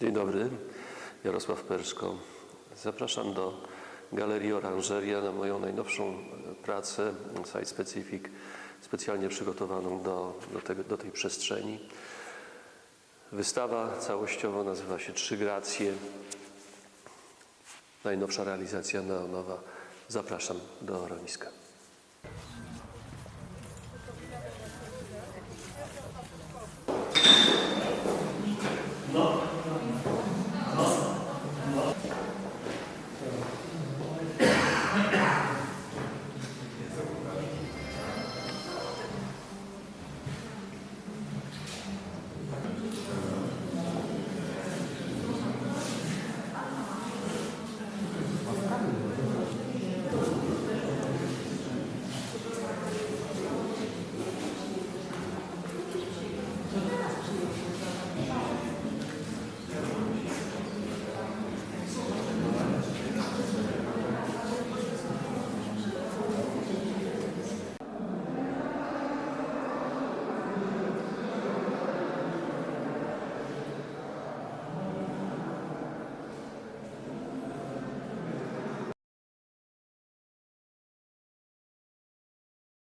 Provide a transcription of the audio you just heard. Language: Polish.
Dzień dobry, Jarosław Perszko. Zapraszam do Galerii Oranżeria na moją najnowszą pracę Site Specific, specjalnie przygotowaną do, do, tego, do tej przestrzeni. Wystawa całościowo nazywa się Trzy Gracje. Najnowsza realizacja neonowa. Zapraszam do Roniska.